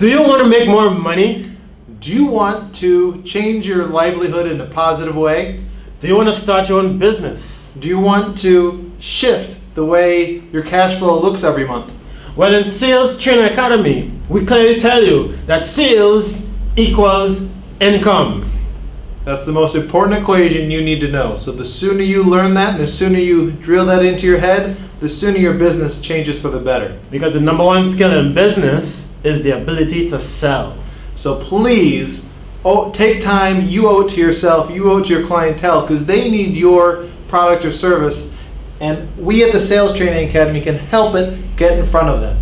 Do you want to make more money? Do you want to change your livelihood in a positive way? Do you want to start your own business? Do you want to shift the way your cash flow looks every month? Well, in Sales Training Academy, we clearly tell you that sales equals income. That's the most important equation you need to know. So the sooner you learn that, and the sooner you drill that into your head, the sooner your business changes for the better. Because the number one skill in business is the ability to sell. So please, oh, take time. You owe it to yourself. You owe it to your clientele because they need your product or service. And we at the Sales Training Academy can help it get in front of them.